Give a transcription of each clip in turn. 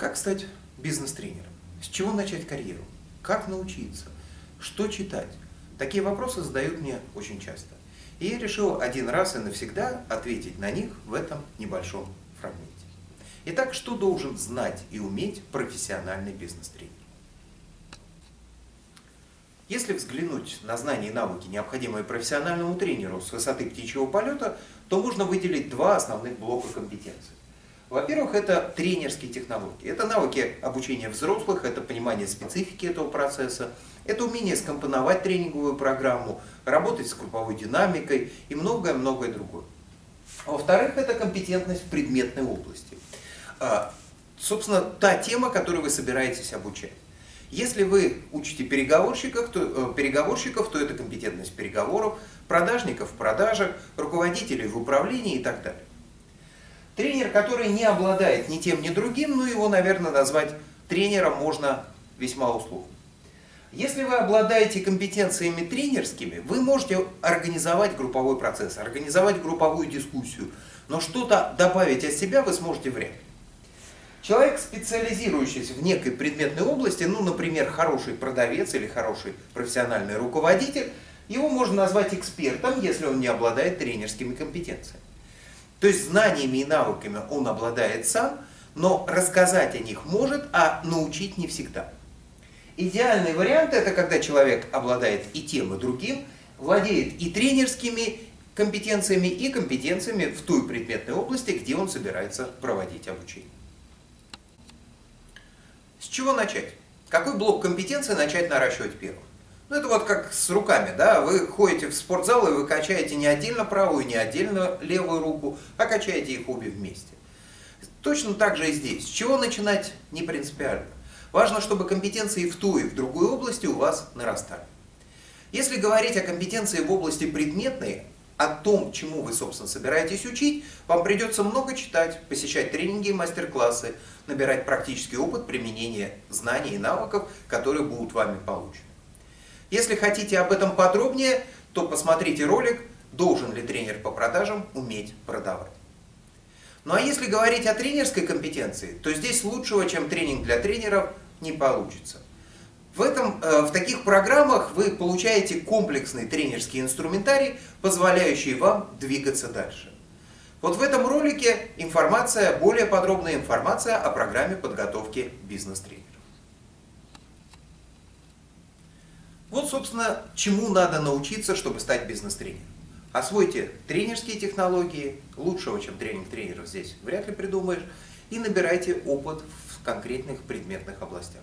Как стать бизнес-тренером? С чего начать карьеру? Как научиться? Что читать? Такие вопросы задают мне очень часто. И я решил один раз и навсегда ответить на них в этом небольшом фрагменте. Итак, что должен знать и уметь профессиональный бизнес-тренер? Если взглянуть на знания и навыки, необходимые профессиональному тренеру с высоты птичьего полета, то можно выделить два основных блока компетенций. Во-первых, это тренерские технологии. Это навыки обучения взрослых, это понимание специфики этого процесса, это умение скомпоновать тренинговую программу, работать с групповой динамикой и многое-многое другое. Во-вторых, это компетентность в предметной области. А, собственно, та тема, которую вы собираетесь обучать. Если вы учите переговорщиков, то, э, переговорщиков, то это компетентность переговоров, продажников в продажах, руководителей в управлении и так далее. Тренер, который не обладает ни тем, ни другим, ну его, наверное, назвать тренером можно весьма условно. Если вы обладаете компетенциями тренерскими, вы можете организовать групповой процесс, организовать групповую дискуссию, но что-то добавить от себя вы сможете вряд ли. Человек, специализирующийся в некой предметной области, ну, например, хороший продавец или хороший профессиональный руководитель, его можно назвать экспертом, если он не обладает тренерскими компетенциями. То есть знаниями и навыками он обладает сам, но рассказать о них может, а научить не всегда. Идеальный вариант это когда человек обладает и тем, и другим, владеет и тренерскими компетенциями, и компетенциями в той предметной области, где он собирается проводить обучение. С чего начать? Какой блок компетенции начать наращивать первым? Ну, это вот как с руками, да, вы ходите в спортзал и вы качаете не отдельно правую, не отдельно левую руку, а качаете их обе вместе. Точно так же и здесь. С чего начинать не принципиально. Важно, чтобы компетенции в ту и в другой области у вас нарастали. Если говорить о компетенции в области предметной, о том, чему вы, собственно, собираетесь учить, вам придется много читать, посещать тренинги и мастер-классы, набирать практический опыт применения знаний и навыков, которые будут вами получены. Если хотите об этом подробнее, то посмотрите ролик «Должен ли тренер по продажам уметь продавать?». Ну а если говорить о тренерской компетенции, то здесь лучшего, чем тренинг для тренеров, не получится. В, этом, э, в таких программах вы получаете комплексный тренерский инструментарий, позволяющий вам двигаться дальше. Вот в этом ролике информация, более подробная информация о программе подготовки бизнес-тренеров. Вот, собственно, чему надо научиться, чтобы стать бизнес-тренером. Освойте тренерские технологии, лучшего, чем тренинг тренеров здесь вряд ли придумаешь, и набирайте опыт в конкретных предметных областях.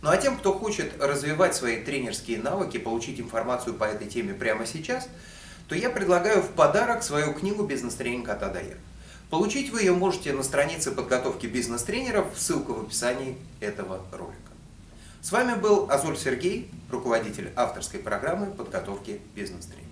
Ну а тем, кто хочет развивать свои тренерские навыки, получить информацию по этой теме прямо сейчас, то я предлагаю в подарок свою книгу «Бизнес-тренинг от Адая». Получить вы ее можете на странице подготовки бизнес-тренеров, ссылка в описании этого ролика. С вами был Азуль Сергей, руководитель авторской программы подготовки бизнес-тренеров.